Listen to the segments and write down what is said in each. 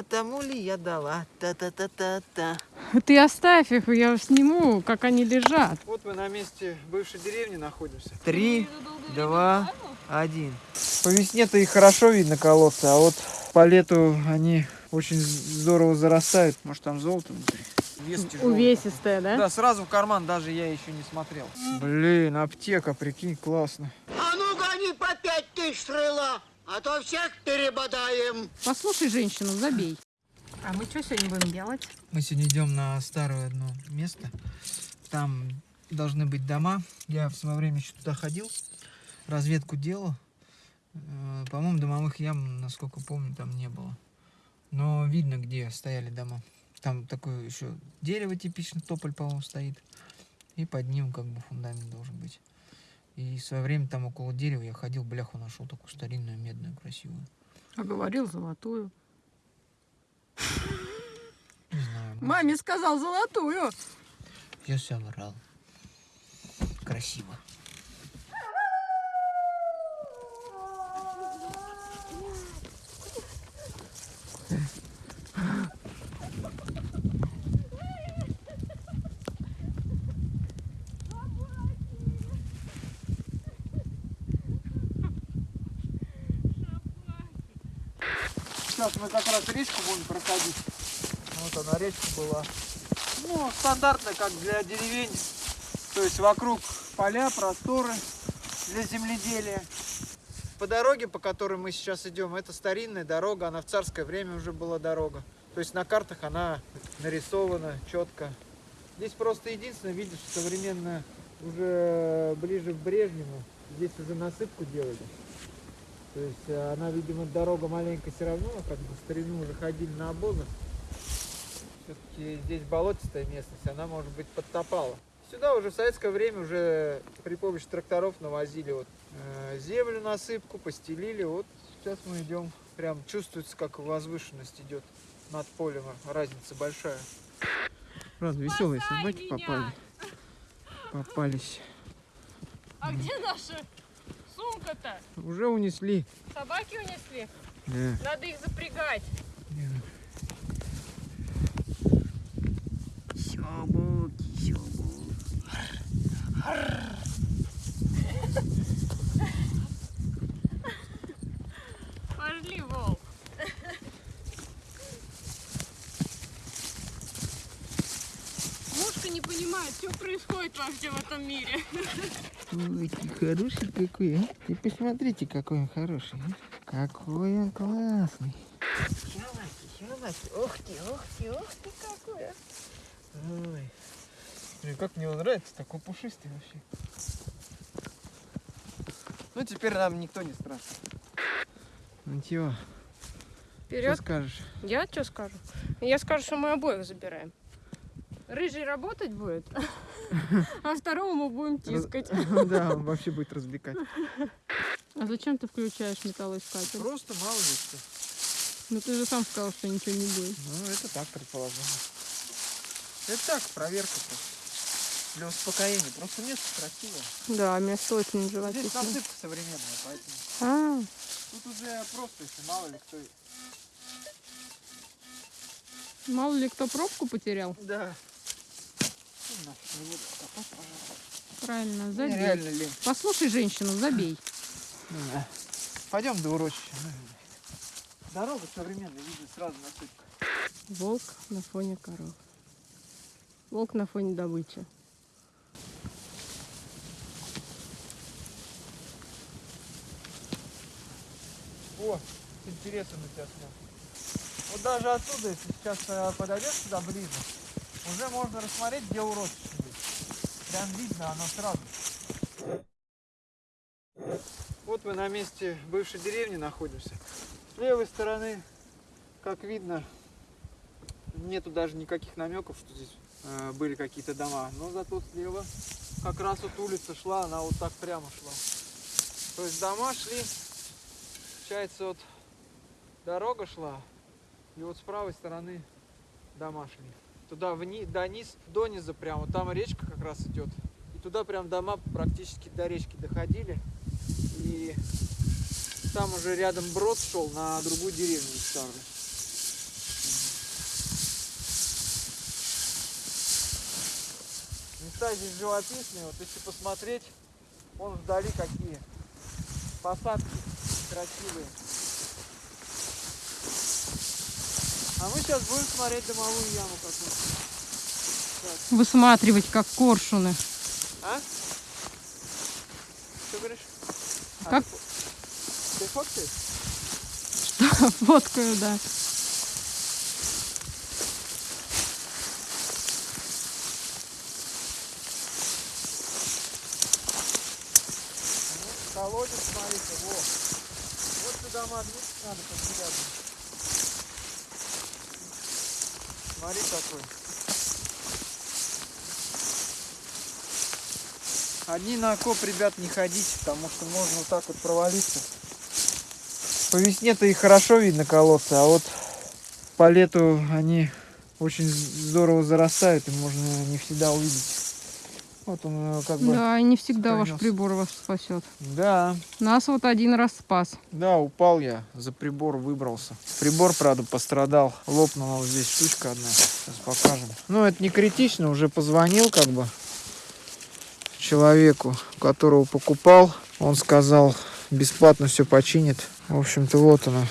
а тому ли я дала. Та-та-та-та-та. Ты оставь их, я сниму, как они лежат. Вот мы на месте бывшей деревни находимся. Три, два, один. По весне-то их хорошо видно колодцы, а вот по лету они очень здорово зарастают. Может там золото внутри? Вес тяжелый. Увесистая, да? Да, сразу в карман даже я еще не смотрел. Блин, аптека, прикинь, классно. А ну гони по пять тысяч стрела, а то всех перебодаем. Послушай женщину, забей. А мы что сегодня будем делать? Мы сегодня идем на старое одно место. Там должны быть дома. Я в свое время еще туда ходил, разведку делал. Э, По-моему, домовых ям, насколько помню, там не было. Но видно, где стояли дома. Там такое еще дерево типично, тополь, по-моему, стоит. И под ним как бы фундамент должен быть. И в свое время там около дерева я ходил, бляху нашел такую старинную, медную, красивую. А говорил золотую. Не знаю. может, Маме сказал золотую. Я соврал. Красиво. Сейчас мы как раз речку будем проходить. Вот она, речка была. Ну, стандартно, как для деревень. То есть вокруг поля, просторы для земледелия. По дороге, по которой мы сейчас идем, это старинная дорога, она в царское время уже была дорога. То есть на картах она нарисована четко. Здесь просто единственное, видишь, современно уже ближе к Брежневу, здесь уже насыпку делали. То есть э, она, видимо, дорога маленькая все равно, как бы в старину уже ходили на обозах. Все-таки здесь болотистая местность, она, может быть, подтопала. Сюда уже в советское время уже при помощи тракторов навозили вот э, землю насыпку, постелили. Вот сейчас мы идем, прям чувствуется, как возвышенность идет над полем, разница большая. Правда, веселые собаки попали. Попались. А где наша сумка-то? Уже унесли. Собаки унесли? Да. Надо их запрягать. Собаки, собаки. Пошли, волк. Мушка не понимает, что происходит вообще в этом мире. Ой, хороший какой, а? Ты посмотрите, какой он хороший. а. Какой он классный. Щелаки, щелаки. Ух ты, ух ты, ух ты какой, а. Ой. Блин, как мне он нравится, такой пушистый вообще. Ну, теперь нам никто не страшен. Ну, чего? Что Вперед. скажешь? Я что скажу? Я скажу, что мы обоих забираем. Рыжий работать будет, а второго мы будем тискать. Да, он вообще будет развлекать. А зачем ты включаешь металлоискатель? Просто мало ли что. Ну ты же сам сказал, что ничего не будет. Ну, это так предположение. Это так, проверка просто. Для успокоения. Просто место красивое. Да, место очень Здесь живописное. насыпка современная, поэтому. А, Тут уже просто, если мало ли кто... мало ли кто пробку потерял. Да. Ну, нафиг, не буду копать, пожалуйста. Правильно, забей. реально лень. Послушай женщину, забей. Да. Пойдем до урочища. ну, Дорога современная, видно сразу насыпка. Волк на фоне коров. Волк на фоне добычи. О, с интересом на тебя смотрю. Вот даже оттуда, если сейчас э, подойдешь сюда ближе, уже можно рассмотреть, где есть. Прям видно оно сразу. Вот мы на месте бывшей деревни находимся. С левой стороны, как видно, нету даже никаких намеков, что здесь э, были какие-то дома. Но зато слева как раз вот улица шла, она вот так прямо шла. То есть дома шли Получается, вот дорога шла, и вот с правой стороны дома шли туда вниз, до низ, до низа прямо, там речка как раз идет. И туда прям дома практически до речки доходили. И там уже рядом брод шел на другую деревню старую. Места здесь живописные, вот если посмотреть, вон вдали какие посадки красивые. А мы сейчас будем смотреть дымовую яму какую-то. Высматривать, как коршуны. А? Что говоришь? А, Как? ты Ты фоткаешь? Фоткаю, да. Колодец, смотрите, во. Вот сюда магнит надо подсюда. Смотри какой. Одни на окоп, ребят, не ходите, потому что можно вот так вот провалиться. По весне-то и хорошо видно колодцы, а вот по лету они очень здорово зарастают, и можно не всегда увидеть. Вот он э, как бы... Да, и не всегда ваш пронёс. прибор вас спасет. Да, Нас вот один раз спас. Да, упал я, за прибор выбрался. Прибор, правда, пострадал. Лопнула вот здесь штучка одна. Сейчас покажем. Ну, это не критично, уже позвонил как бы человеку, которого покупал. Он сказал, бесплатно все починит. В общем-то, вот она.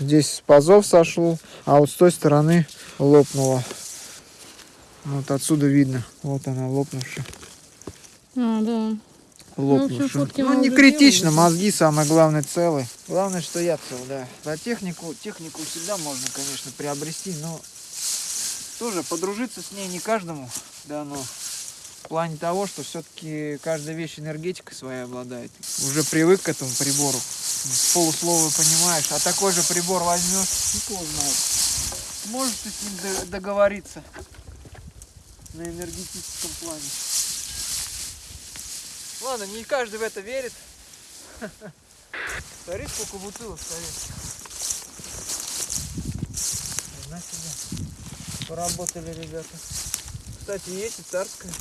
Здесь пазов сошел, а вот с той стороны лопнула. Вот отсюда видно. Вот она лопнувшая. А, да. лопнувшим. Ну, мы не критично, делали. мозги самое главное целы. Главное, что я цел, да. За технику, технику всегда можно, конечно, приобрести, но тоже подружиться с ней не каждому дано. В плане того, что все-таки каждая вещь энергетикой своей обладает. Уже привык к этому прибору. С полуслова понимаешь. А такой же прибор возьмешь, никто знает. Можешь ты с ним договориться на энергетическом плане. Ладно, не каждый в это верит. Смотри, сколько бутылок стоит. На себе. Поработали ребята. Кстати, есть и царская.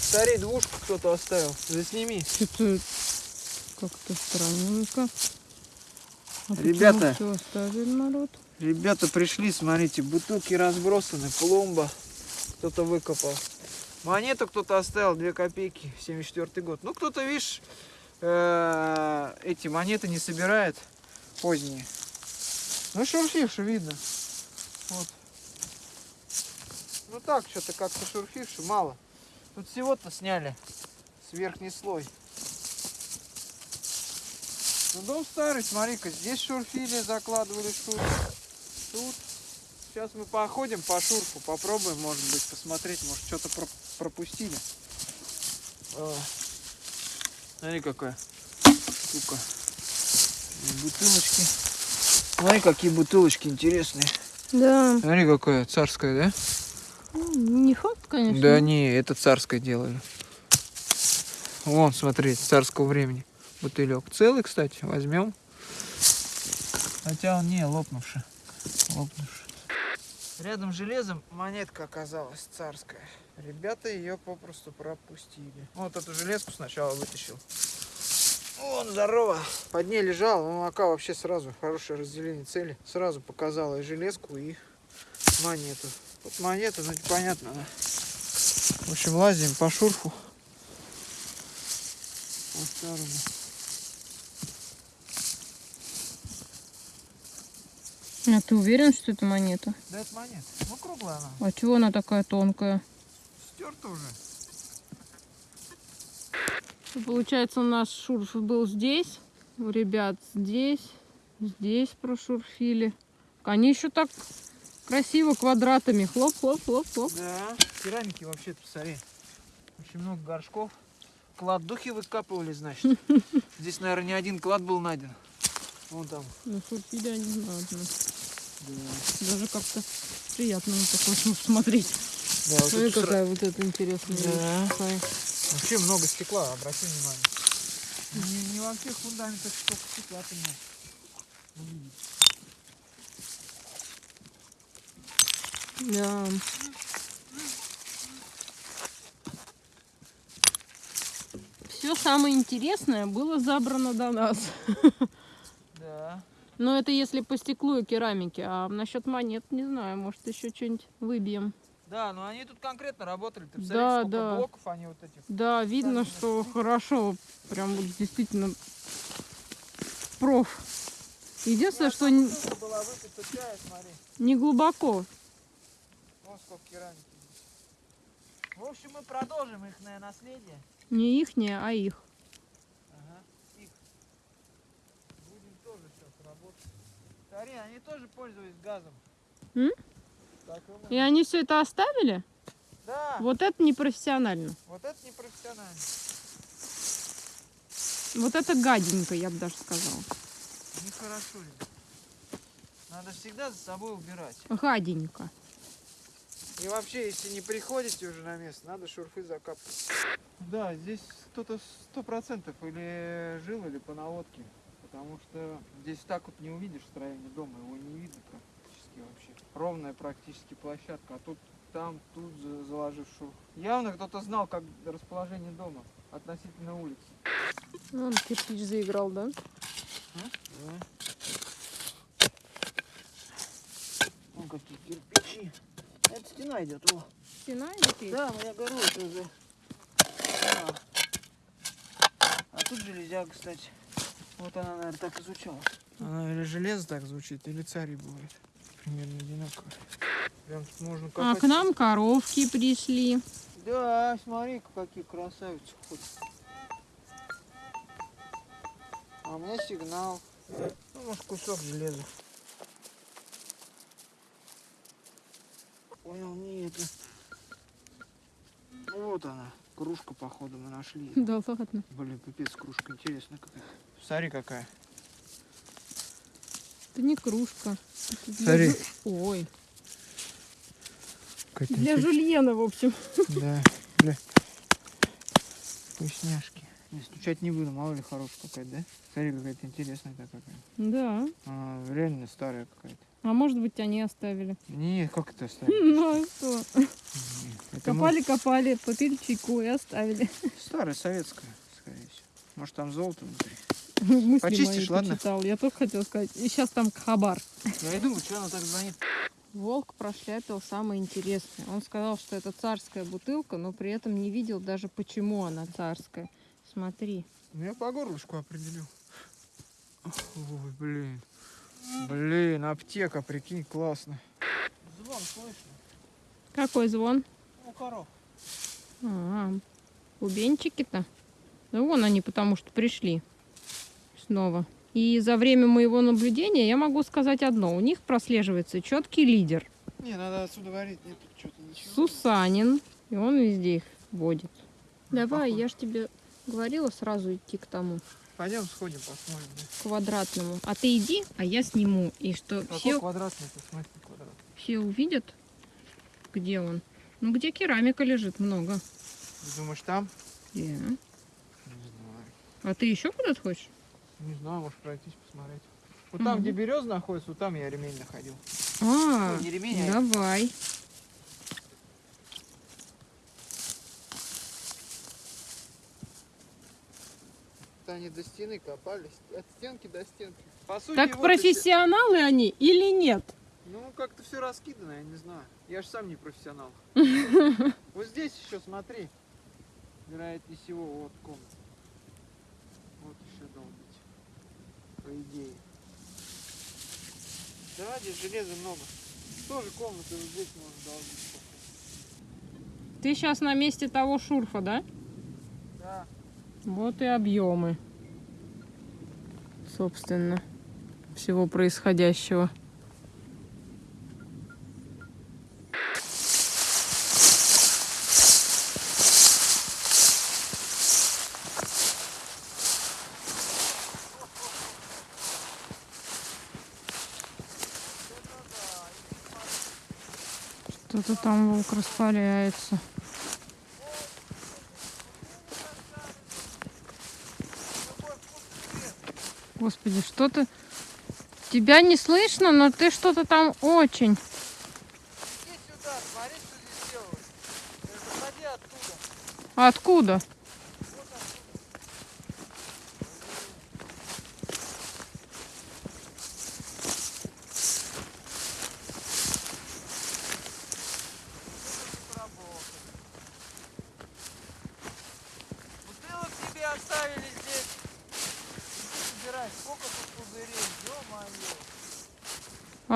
Старей двушку кто-то оставил. Засними. Что-то как-то странненько. А Ребята. Все оставили народ. Ребята пришли, смотрите, бутылки разбросаны, пломба кто-то выкопал. Монету кто-то оставил, 2 копейки, 74 год. Ну, кто-то, видишь, э, эти монеты не собирает, поздние. Ну, шурфивши видно. Вот. Ну, так, что-то как-то шурфивши, мало. Тут всего-то сняли с верхний слой. Ну, дом старый, смотри-ка, здесь шурфили, закладывали шурф. Тут. Сейчас мы походим по шурфу, попробуем, может быть, посмотреть, может, что-то про- пропустили. А, Смотри, какая штука. И Бутылочки. Смотри, какие бутылочки интересные. Да. Смотри, какая царская, да? Ну, Не факт, конечно. Да не, это царское делали. Вон, смотри, царского времени. Бутылек. Целый, кстати, возьмем. Хотя он не лопнувший. Лопнувший. Рядом с железом монетка оказалась царская. Ребята ее попросту пропустили. Вот эту железку сначала вытащил. Вон, здорово. Под ней лежал, ну, ака вообще сразу, хорошее разделение цели. Сразу показала и железку, и монету. Вот монета, ну понятно, да. В общем, лазим по шурфу. По старому. А ты уверен, что это монета? Да это монета. Ну круглая она. А чего она такая тонкая? Стерта уже. Получается, у нас шурф был здесь, у ребят здесь, здесь прошурфили. Они еще так красиво квадратами. Хлоп, хлоп, хлоп, хлоп. Да. Керамики вообще посмотри. Очень много горшков. Клад духи выкапывали, значит. Здесь, наверное, не один клад был найден. Вон там. Ну, шурфили они знатно. Да. Даже как-то приятно такой шурф смотреть. Да, вот Смотри, тут сра- какая вот эта интересная Да. Какая. Вообще много стекла, обрати внимание. Не, не во всех фундаментах столько стекла ты можешь. Да. Все самое интересное было забрано до нас. Но это если по стеклу и керамике. А насчет монет не знаю, может еще что-нибудь выбьем. Да, но они тут конкретно работали. Ты Да, да. блоков они вот этих. Да, видно, Сами что хорошо. Прям вот действительно проф. Единственное, Ну, что не, была выпита чая, смотри. не глубоко. Вон сколько керамики. В общем, мы продолжим их наследие. Не ихнее, а их. Ага, их. Будем тоже сейчас работать. Смотри, они тоже пользовались газом. М? И они все это оставили? Да, Вот это непрофессионально. вот это не профессионально. Вот это гаденько, я бы даже сказала. Нехорошо, ребят. Надо всегда за собой убирать. Гаденько. И вообще, если не приходите уже на место, надо шурфы закапывать. Да, здесь кто-то сто процентов или жил, или по наводке. Потому что здесь так вот не увидишь строение дома, его не видно практически вообще. Ровная практически площадка, а тут там, тут за- заложив шурф. Явно кто-то знал, как расположение дома относительно улицы. Вон кирпич заиграл, да? Вон какие кирпичи. Это стена идет, о. Стена печь? Да, я говорю, это уже. А. а тут железяка, кстати. Вот она, наверное, так и звучала. Она или железо так звучит, или царь бывает. Примерно одинаково. Прям тут можно А копать. к нам коровки пришли. Да, смотри-ка, какие красавицы ходят. А у меня сигнал. Ну, может, кусок железа. Понял, не это. Вот она. Кружка, походу, мы нашли. Да ладно. Блин, пипец, кружка интересная какая. Смотри, какая. Это не кружка. Это Смотри. жу- Ой. Для жульена, в общем. Да, бля. Вкусняшки. Не, стучать не буду, мало ли хорошая какая-то, да? Смотри, какая-то интересная такая. Да. А, реально старая какая-то. А может быть, они оставили. Не, как это оставить? Ну а что? Это мы- Копали, копали, попили чайку и оставили. Старая, советская, скорее всего. Может там золото внутри. Мысли Почистишь, мои ладно? почитал. Я только хотела сказать. И сейчас там хабар. Я и думаю, что она так звонит. Волк прошляпил самое интересное. Он сказал, что это царская бутылка, но при этом не видел даже, почему она царская. Смотри. Ну я по горлышку определил. Ой, блин. Блин, аптека, прикинь, классно. Звон слышно? Какой звон? У коров. А, бубенчики-то. Да вон они, потому что пришли снова. И за время моего наблюдения я могу сказать одно. У них прослеживается четкий лидер. Не, надо отсюда варить, нет что-то ничего. Сусанин. И он везде их водит. Давай, похоже. я ж тебе говорила сразу идти к тому Пойдем сходим, посмотрим. Да. квадратному. А ты иди, а я сниму. И что Какой все, квадратный, ты смотри, квадрат. все увидят, где он. Ну, где керамика лежит много. Ты думаешь, там? Да. Не знаю. А ты еще куда-то хочешь? Не знаю, может пройтись, посмотреть. Вот там, где береза находится, вот там я ремень находил. А, Ну, не ремень, а давай. это они до стены копались. От стенки до стенки. По сути, Так вот профессионалы они или нет? эти- Ну, как-то все раскидано, я не знаю. Я же сам не профессионал. Вот здесь еще смотри. Вероятнее всего, вот комната. Вот еще долбить. По идее. Да, здесь железа много. Тоже комнаты вот здесь можно долбить. Ты сейчас на месте того шурфа, да? Да. Вот и объемы, собственно, всего происходящего. Что-то там волк распаляется. Господи, что-то... Тебя не слышно, но ты что-то там очень. Иди сюда, смотри, что здесь оттуда. Откуда?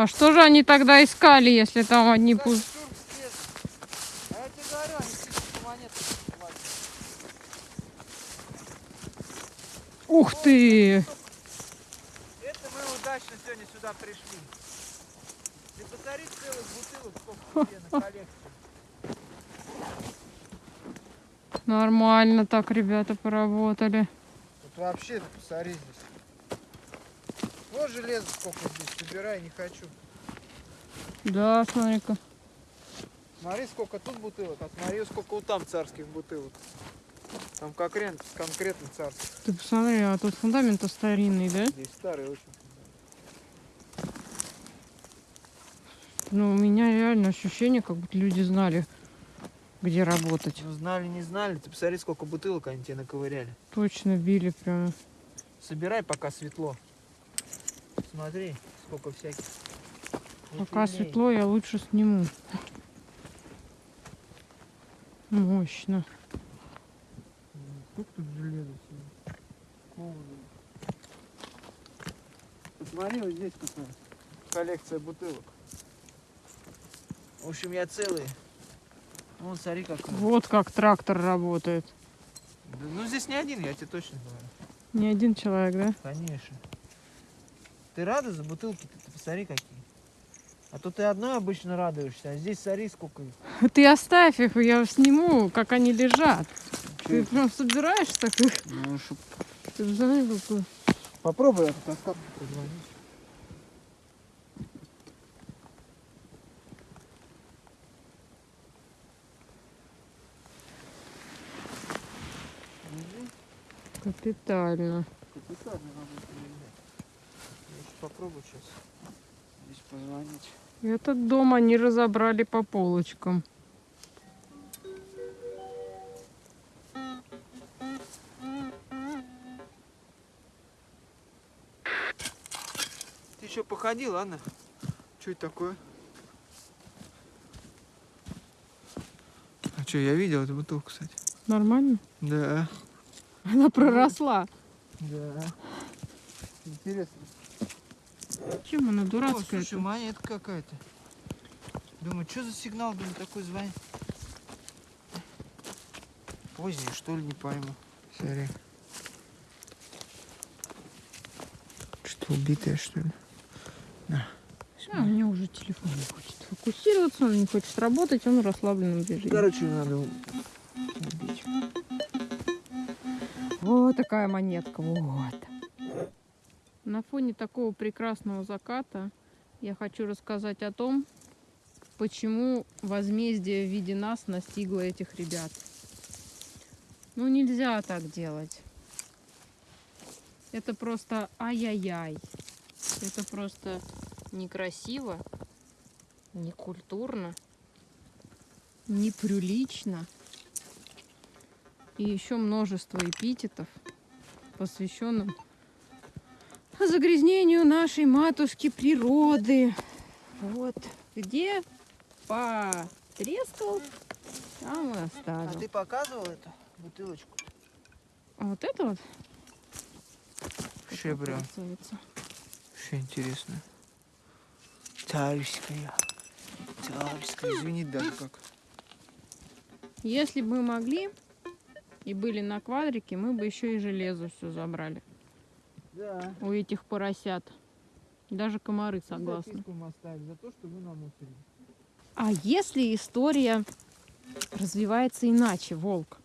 А что же они тогда искали, если там одни слез. А. Ух ты! Это мы удачно сегодня сюда пришли. Ты посмотри целых бутылок, сколько тебе на коллекции. Нормально так ребята поработали. Вот вообще, посмотри здесь. Вот железо сколько здесь, собирай, не хочу. Да, смотри-ка. Смотри, сколько тут бутылок, а смотри, сколько вот там царских бутылок. Там конкретно, конкретно царских. Ты посмотри, а тут фундамент старинный, да? Здесь старый очень. Ну, у меня реально ощущение, как будто люди знали, где работать. Ну, знали, не знали. Ты посмотри, сколько бутылок они тебе наковыряли. Точно били прямо. Собирай, пока светло. Смотри, сколько всяких. Пока Бутылей. светло, я лучше сниму. Мощно. Сколько тут? Полное. Посмотри, вот здесь какая коллекция бутылок. В общем, я целый. Вон, смотри, какой. Вот как трактор работает. Да, ну, здесь не один, я тебе точно говорю. Не один человек, да? Конечно. Ты рада за бутылки? Ты, ты посмотри, какие. А то ты одной обычно радуешься, а здесь смотри, сколько их. Ты оставь их, я сниму, как они лежат. Ты это? прям собираешь так их. Ну, чтоб- Ты же знаешь, какой. Попробуй я тут остатки позвонить. Капитально. Капитально работа, ребят. Я сейчас попробую сейчас здесь позвонить. Этот дом они разобрали по полочкам. Ты еще походи, ладно? Что это такое? А что, я видел эту бутылку, кстати. Нормально? Да. Она проросла. Да. Интересно. Чем она О, дурацкая? слушай, монетка какая-то. Думаю, что за сигнал, думаю, такой звонит? Поздний, что ли, не пойму. Смотри. Что, убитая, что ли? А, у него уже телефон не хочет фокусироваться, он не хочет работать, он в расслабленном режиме. Короче, надо убить. Вот такая монетка, вот. На фоне такого прекрасного заката я хочу рассказать о том, почему возмездие в виде нас настигло этих ребят. Ну нельзя так делать. Это просто ай-яй-яй. Это просто некрасиво, некультурно, неприлично. И еще множество эпитетов, посвященным загрязнению нашей матушки природы. Вот где потрескал, там и А оставил. ты показывал эту бутылочку? А вот это вот Вообще прям, вообще интересно. Царская. Царская. Извини, даже как. Если бы мы могли и были на квадрике, мы бы еще и железо все забрали Да. у этих поросят. Даже комары согласны. За то, что вы намусорили. А если история развивается иначе, волк?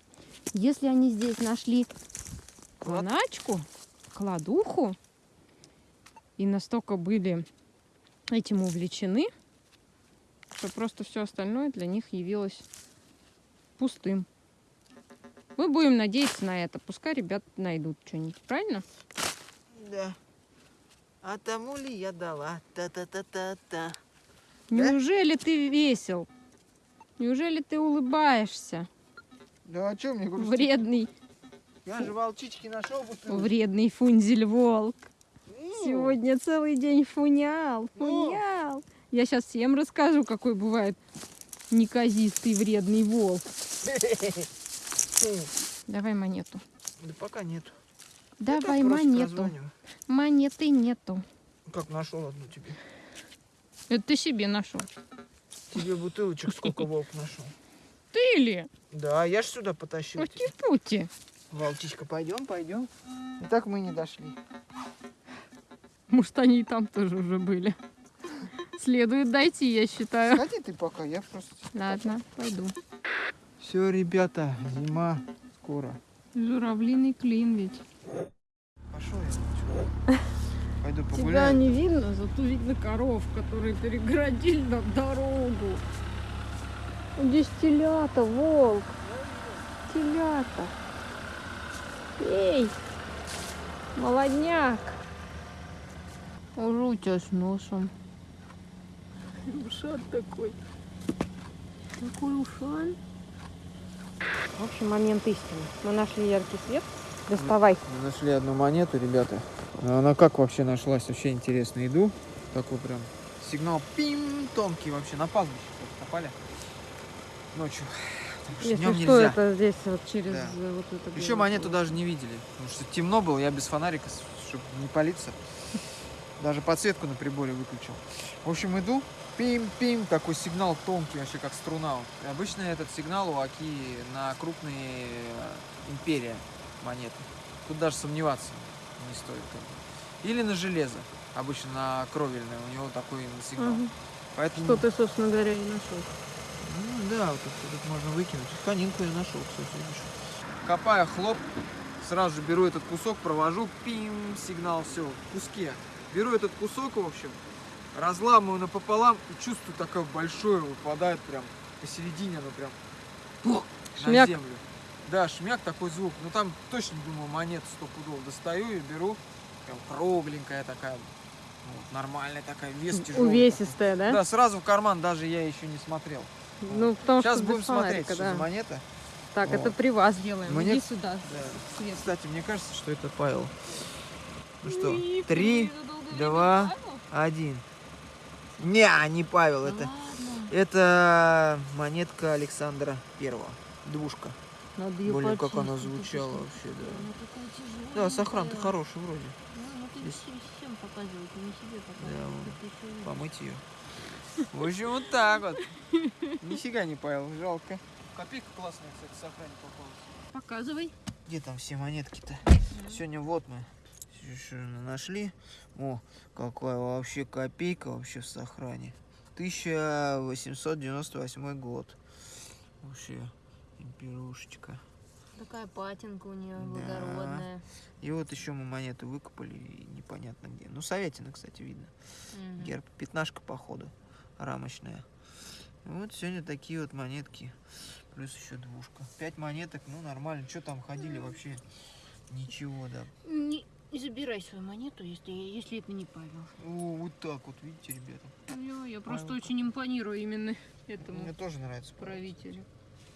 Если они здесь нашли клоначку, кладуху, и настолько были этим увлечены, что просто все остальное для них явилось пустым. Мы будем надеяться на это. Пускай ребят найдут что-нибудь, правильно? Да. А тому ли я дала? Та-та-та-та-та. Да? Неужели ты весел? Неужели ты улыбаешься? Да а что мне грустить? Вредный, Я же волчички нашел бутылку. вредный фунзель-волк. Ну, Сегодня целый день фунял, Ну. фунял. Я сейчас всем расскажу, какой бывает неказистый вредный волк. Давай монету. Да пока нету. Давай просто монету. Монеты нету. Как нашел одну тебе. Это ты себе нашел. Тебе бутылочек сколько волк нашел. Ты ли? Да, я ж сюда потащил. Пути-пути. Волчичка, пойдем, пойдем. И так мы не дошли. Может, они и там тоже уже были. Следует дойти, я считаю. Сходи ты пока, я просто... Ладно, пойду. Все, ребята, зима скоро. Журавлиный клин ведь. Пошел я. Пойду Тебя погуляю. не видно, зато видно коров, которые перегородили нам дорогу. Здесь телята, волк. Телята. Эй, молодняк. Уже у тебя с носом. Ушан такой. Какой ушан. В общем, момент истины. Мы нашли яркий свет. Доставай. Мы нашли одну монету, ребята. Она как вообще нашлась? Вообще интересно. Иду. Такой прям сигнал пим тонкий вообще. На пастбище попали. Ночью. Если что, нельзя. это здесь вот через Да. э, вот это. Еще монету даже не видели. Потому что темно было, я без фонарика, чтобы не палиться. Даже подсветку на приборе выключил. В общем, иду, пим-пим, такой сигнал тонкий, вообще как струна. Обычно этот сигнал у Аки на крупные э, империя монеты. Тут даже сомневаться не стоит. Или на железо. Обычно на кровельное у него такой сигнал. Мгм. Поэтому... Что ты, собственно говоря, и нашел. Ну да, вот тут, тут можно выкинуть. Конинку я нашел, кстати, видишь. Копаю хлоп, сразу же беру этот кусок, провожу, пим, сигнал, все, в куске. Беру этот кусок, в общем, разламываю напополам и чувствую, такое большое выпадает прям посередине, оно прям на Шмяк. землю. Да, шмяк такой звук. Ну там точно, думаю, монет сто пудов достаю и беру. Прям кругленькая такая. вот, нормальная такая, вес тяжелый. Увесистая, да? Да, сразу в карман, даже я еще не смотрел. Ну, потому Сейчас что будем смотреть, фонарика, что да. за монета. Так, Вот. это при вас делаем. Мне- Иди сюда. Да. Кстати, мне кажется, что это Павел. Ну что, три, два, один. Не, не Павел, Да это, ладно. это монетка Александра Первого. Двушка. Надо Блин, как она звучала вообще, да. Да, сохран-то хороший вроде. Ну, ты Здесь. всем, показывать, не себе Да, ещё видишь. Помыть ее. В общем, вот так вот. Нифига не Павел, жалко. Копейка классная, кстати, сохранить попалась. Показывай. Где там все монетки-то? Сегодня вот мы еще нашли. О, какая вообще копейка вообще в сохране. 1898 год. Вообще, имперушечка. Такая патинка у нее Да. благородная. И вот еще мы монету выкопали, и непонятно где. Ну, Советина, кстати, видно. Мгм. Герб. Пятнашка, походу, рамочная. Вот сегодня такие вот монетки. Плюс еще двушка. Пять монеток, ну нормально. Что там ходили вообще? Ничего, да. Не, не забирай свою монету, если, если это не Павел. О, вот так вот, видите, ребята. Я, я просто Павел очень импонирую именно этому Мне тоже нравится. Правителю.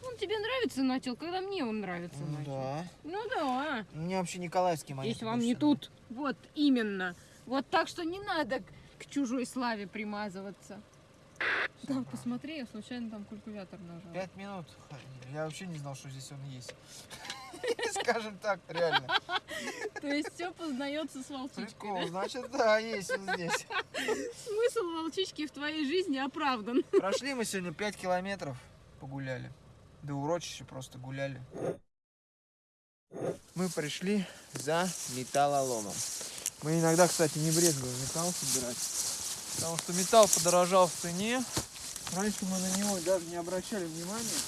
Он тебе нравится, начал, когда мне он нравится, Ну начал. да. Ну да. Мне вообще Николаевский монеты. Здесь вам не нравятся. тут. Вот именно. Вот так что не надо к- к чужой славе примазываться. Да, посмотри, я случайно там калькулятор нажал. Пять минут. Я вообще не знал, что здесь он есть. Скажем так, реально. То есть все познается с волчичкой. Прикол, значит, да, есть он здесь. Смысл волчички в твоей жизни оправдан. Прошли мы сегодня 5 километров, погуляли. До урочища просто гуляли. Мы пришли за металлоломом. Мы иногда, кстати, не брезгуем металл собирать. Потому что металл подорожал в цене. Раньше мы на него даже не обращали внимания.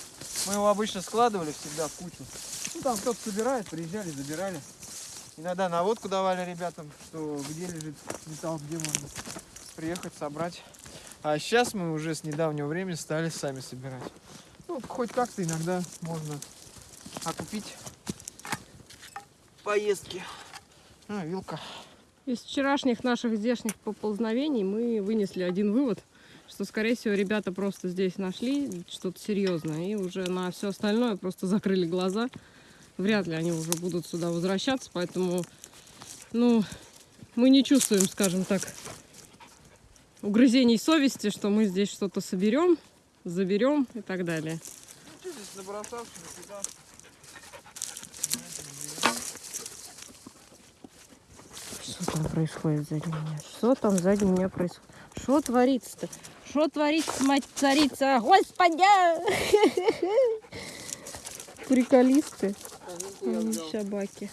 Мы его обычно складывали всегда в кучу. Ну там кто-то собирает, приезжали, забирали. Иногда наводку давали ребятам, что где лежит металл, где можно приехать, собрать. А сейчас мы уже с недавнего времени стали сами собирать. Ну, хоть как-то иногда можно окупить поездки. А, вилка. Из вчерашних наших здешних поползновений мы вынесли один вывод, что, скорее всего, ребята просто здесь нашли что-то серьезное и уже на все остальное просто закрыли глаза. Вряд ли они уже будут сюда возвращаться, поэтому, ну, мы не чувствуем, скажем так, угрызений совести, что мы здесь что-то соберем, заберем и так далее. Что? Что там происходит сзади меня? Что там сзади меня происходит? Что творится-то? Что творится, мать царица? Господи! Приколисты. Собаки.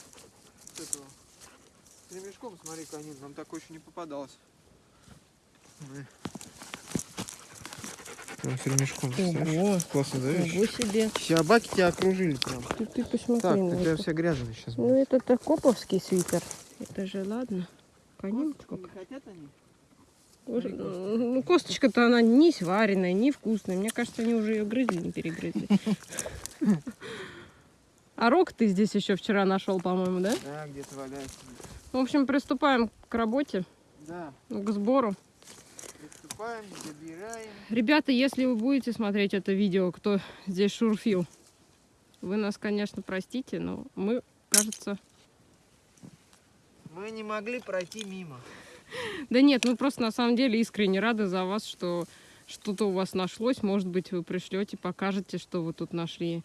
ремешком, смотри, конин, нам такой еще не попадалось. Прям с ремешком, Ого. Классно Ого себе. Собаки тебя окружили прям. Ты, ты посмотри Так, ты прям вся грязная сейчас. Ну это-то коповский свитер. Это же ладно. Конин сколько. хотят они? Уже- Ну, косточка-то она не сваренная, не вкусная. Мне кажется, они уже ее грызли, не перегрызли. А рог ты здесь еще вчера нашел, по-моему, да? Да, где-то валяется. В общем, приступаем к работе, Да, к сбору. приступаем, забираем. Ребята, если вы будете смотреть это видео, кто здесь шурфил, вы нас, конечно, простите, но мы, кажется... Мы не могли пройти мимо. Да нет, мы просто на самом деле искренне рады за вас, что что-то у вас нашлось. Может быть, вы пришлете, покажете, что вы тут нашли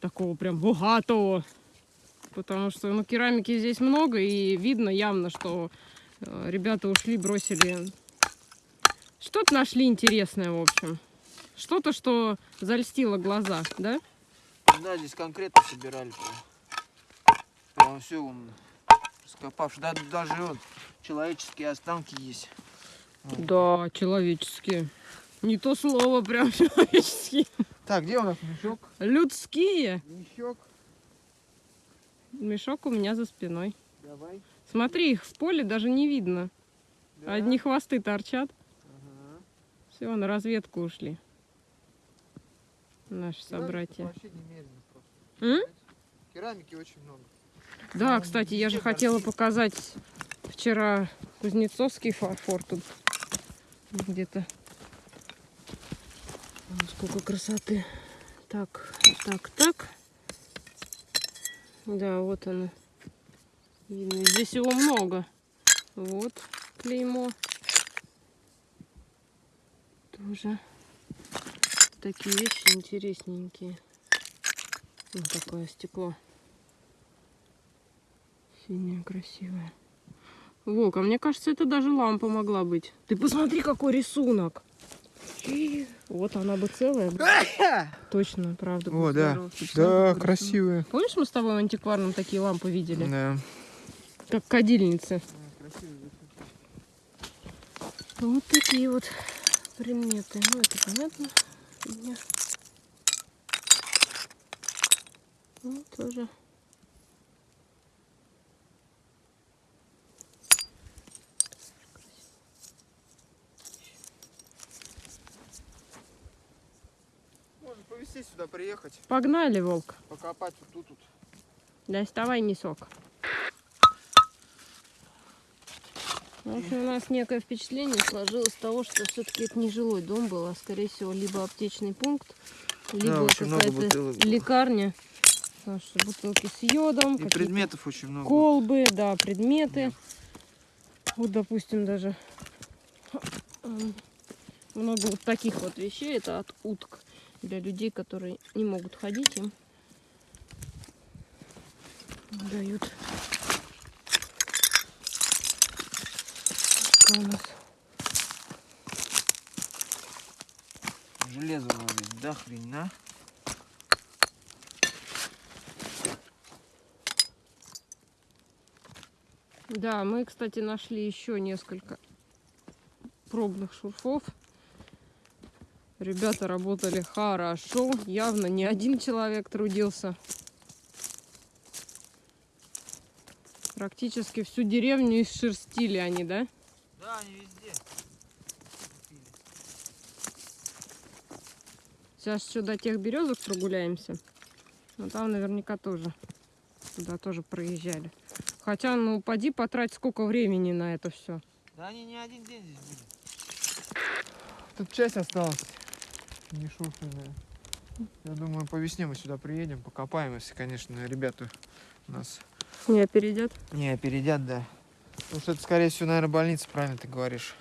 такого прям богатого. Потому что, ну, керамики здесь много, и видно явно, что э, ребята ушли, бросили... Что-то нашли интересное, в общем. Что-то, что зальстило глаза, да? Да, здесь конкретно собирали прям. Прям все он раскопавший. Да, даже вот человеческие останки есть. Да, человеческие. Не то слово, прям человеческие. Так, где у нас мешок? Людские. Мешок. Мешок у меня за спиной. Давай. Смотри, их в поле даже не видно. Да. Одни хвосты торчат. Ага. Все, на разведку ушли. Наши Керамики собратья. Вообще немерено просто. М? Керамики очень много. Да, кстати, я же хотела показать вчера кузнецовский фарфор тут где-то. Сколько красоты. Так, так, так. Да, вот она. Видно, здесь его много. Вот клеймо. Тоже такие вещи интересненькие. Вот такое стекло. Синяя, красивая. Волк, а мне кажется, это даже лампа могла быть. Ты посмотри, какой рисунок. И Вот она бы целая. Точно, правда. О, да. Да, красивые. Помнишь, мы с тобой в антикварном такие лампы видели? Да. Как кадильницы. Вот такие вот предметы. Ну, это понятно. Ну, тоже. Сюда, приехать, Погнали, волк. покопать вот тут. вот. Доставай несок. В общем, у нас некое впечатление сложилось того, что все-таки это не жилой дом был, а скорее всего либо аптечный пункт, либо много какая-то лекарня. Потому что бутылки с йодом, И предметов очень много. колбы, да, предметы. Вот, допустим, даже много вот таких вот вещей. Это от уток для людей, которые не могут ходить, им дают. Что у нас? Железо вроде, да хрена. Да, мы, кстати, нашли еще несколько пробных шурфов. Ребята работали хорошо. Явно не один человек трудился. Практически всю деревню исшерстили они, да? Да, они везде. Сейчас еще до тех березок прогуляемся. Но там наверняка тоже. Туда тоже проезжали. Хотя, ну, поди потрать сколько времени на это все. Да они не один день здесь были. Тут часть осталась. Не шурфанная. Я думаю, по весне мы сюда приедем, покопаем, если, конечно, ребята нас Не опередят? не опередят, да. Потому что это, скорее всего, наверное, больница, правильно ты говоришь.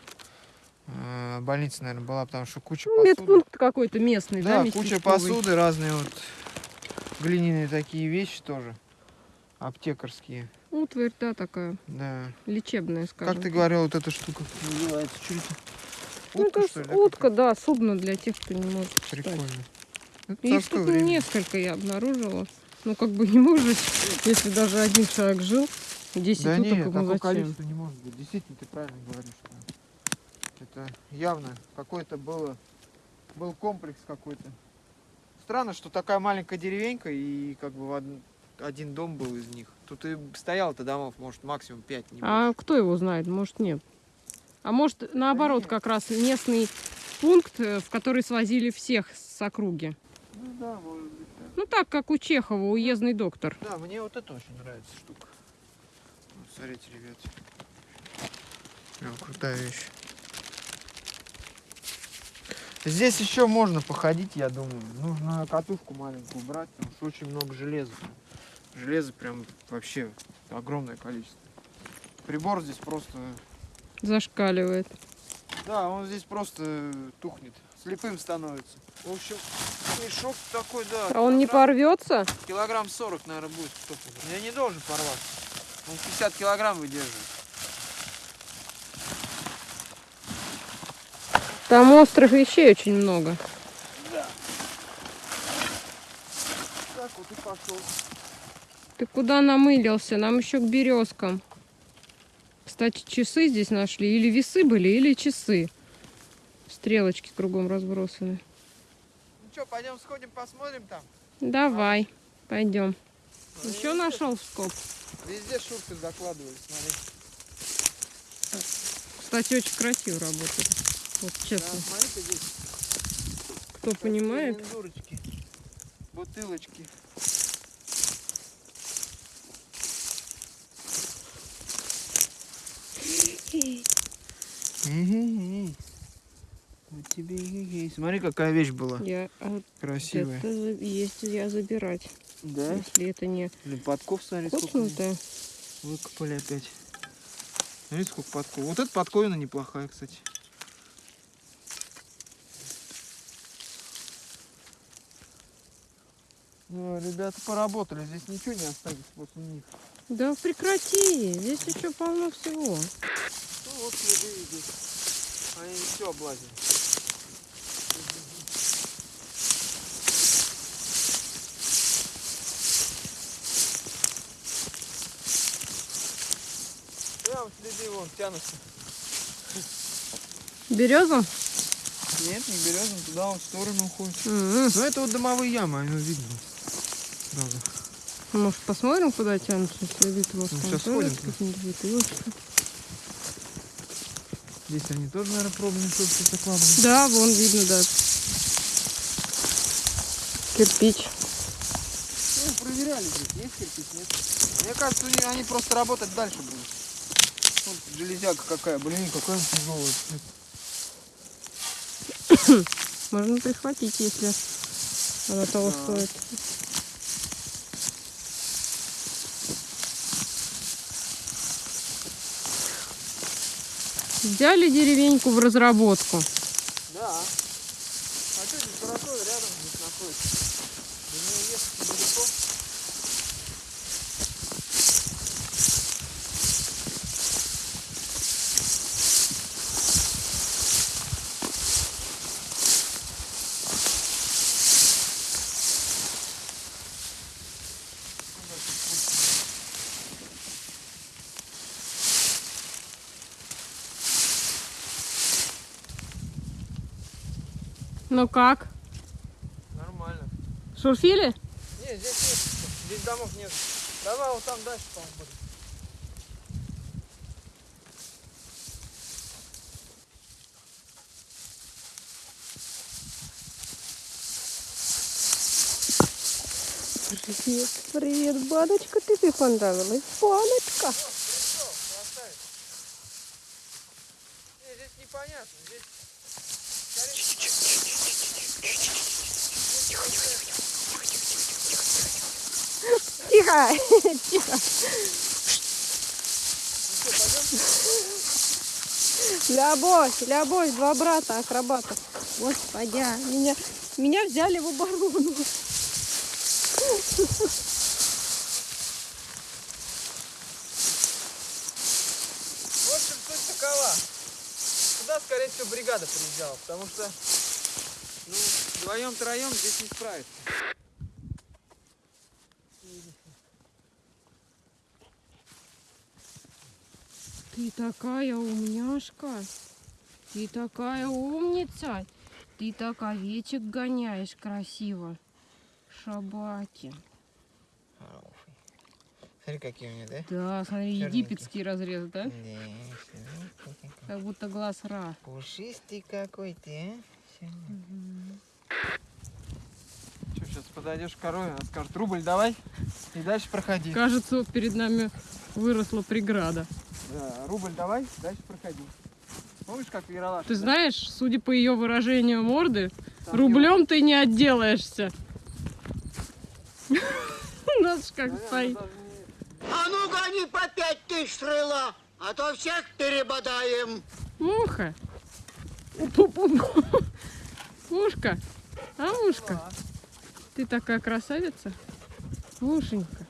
Э, Больница, наверное, была, потому что куча Ну, посуды. медпункт какой-то местный, да? Да, куча посуды, разные вот глиняные такие вещи тоже. Аптекарские, Утварь, да, такая да. лечебная, скажем. Как ты говорил, вот эта штука называется? Это? Ну, Утка, это что ли, утка, да, судно для тех, кто не может читать. Прикольно. Это Их тут время. несколько я обнаружила. Ну, как бы не может, если даже один человек жил, 10 Да уток, нет, ему зачем? не может быть. Действительно, ты правильно говоришь. да. Это явно какой-то было, был комплекс какой-то. Странно, что такая маленькая деревенька и как бы в од- один дом был из них. Тут и стояло-то домов, может, максимум 5, не А кто его знает? Может, нет. А может, наоборот, как раз местный пункт, э, в который свозили всех с округи. Ну да, может быть. да. Ну, так, как у Чехова, уездный доктор. Да, мне вот это очень нравится штука. Вот, смотрите, ребят. Прям крутая вещь. Здесь еще можно походить, я думаю. Нужно катушку маленькую брать, потому что очень много железа. Железа прям вообще огромное количество. Прибор здесь просто... Зашкаливает. Да, он здесь просто тухнет. Слепым становится. В общем, мешок такой, да. А он не порвется? Килограмм 40, наверное, будет. Я не должен порваться. Он 50 килограмм выдерживает. Там острых вещей очень много. Так вот и пошел. Ты куда намылился? Нам еще к березкам. Кстати, часы здесь нашли. Или весы были, или часы. Стрелочки кругом разбросаны. Ну что, пойдем сходим, посмотрим там. Давай, пойдем. Ну, Еще везде- нашел скоб. Везде шурфы закладывали, смотри. Кстати, очень красиво работает. Вот Да, честно. смотри-ка здесь. Кто понимает. Вот тебе и Смотри, какая вещь была Я а красивая. это есть я забирать. Да? Если это не Блин, подков, смотри, сколько выкопали опять. Смотри, сколько подков. Вот эта подковина неплохая, кстати. Ребята поработали, здесь ничего не осталось после них. Да прекрати, здесь еще полно всего. Ну вот следы идут. Они все облазили. Прям следы вон тянутся. Березом? Нет, не березом, туда он в сторону уходит. М-м. Ну это вот домовые ямы, оно видно. Сразу. Может, посмотрим, куда тянутся следы? Может, Ну, тоже сходим. Здесь они тоже, наверное, пробовали что-то закладывать. Да, вон видно, да. Кирпич. Ну, проверяли здесь, есть кирпич, нет. Мне кажется, них- они просто работать дальше будут. Вот железяка какая, блин, какая тяжелая. Можно прихватить, если она того Да. стоит. Взяли деревеньку в разработку. Да. А что здесь Саратове рядом здесь находится? До нее ехать недалеко. Ну как? Нормально. Шурфили? Не, здесь нет. Здесь домов нет. Давай вот там дальше, по-моему, будет. Привет, привет, Баночка, ты тебе понравилась? Баночка. Все, красавец. Не, здесь непонятно. Здесь Тихо, тихо. Любовь, любовь, два брата, акробата. Господи, меня, меня взяли в оборону. В общем, суть такова. Сюда, скорее всего, бригада приезжала, потому что ну, вдвоем-троем здесь не справится. Ты такая умняшка. Ты такая умница. Ты так овечек гоняешь красиво. Шабаки. Смотри, какие у меня, да? Да, смотри, египетский разрез, да? Да, Как будто глаз Ра. Пушистый какой ты, а? Что, сейчас подойдешь к корове, она скажет, рубль давай, и дальше проходи. Кажется, вот перед нами выросла преграда. Да, рубль давай, дальше проходи. Помнишь, как Яралаш? Ты знаешь, судя по ее выражению морды, Там рублем ты не отделаешься. Знаешь, как Наверное, стоит. А ну гони по пять тысяч рыла, а то всех перебодаем. Муха. Мушка. А мушка? Ты такая красавица. Мушенька.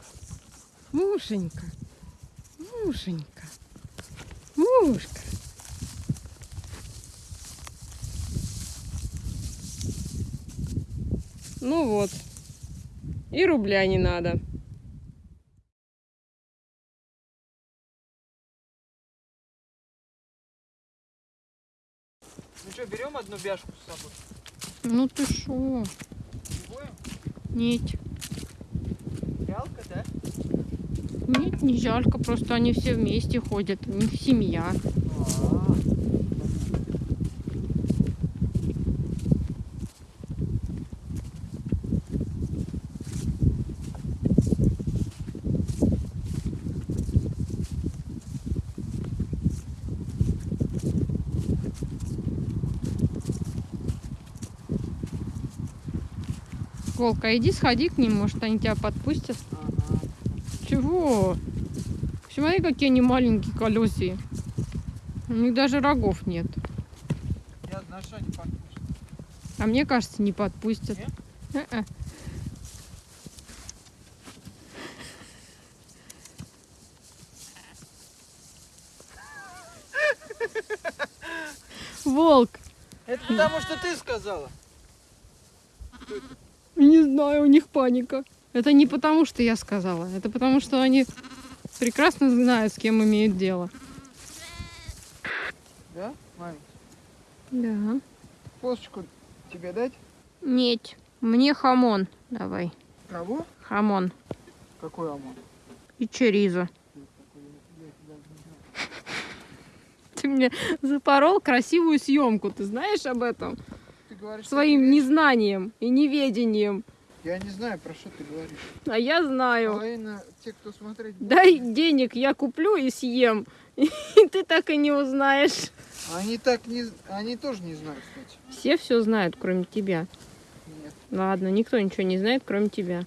Мушенька. Мушенька. Мушка. Ну вот. И рубля не надо. Ну что, берем одну бяшку с собой? Ну ты шо? Не будем? Нет. Жалко, да? Нет, не жалко, просто они все вместе ходят, у них семья. А, Волка, иди сходи к ним, может они тебя подпустят. ага. Чего? Смотри, какие они маленькие колесии. У них даже рогов нет. Я знаю, что они. А мне кажется, не подпустят. Нет? Волк, Это потому, что ты сказала. не знаю, у них паника. Это не потому, что я сказала. Это потому, что они прекрасно знают, с кем имеют дело. Да, маме? Да. Косточку тебе дать? Нет, мне хамон давай. Кого? Хамон Какой ОМОН? и чоризо. Ты мне запорол красивую съемку, ты знаешь об этом? Ты говоришь, Своим незнанием и неведением. Я не знаю, про что ты говоришь. А я знаю. Половина те, кто смотреть будет, Дай денег, я куплю и съем. И ты так и не узнаешь. Они так не... Они тоже не знают, кстати. Все все знают, кроме тебя. Нет. Ладно, никто ничего не знает, кроме тебя.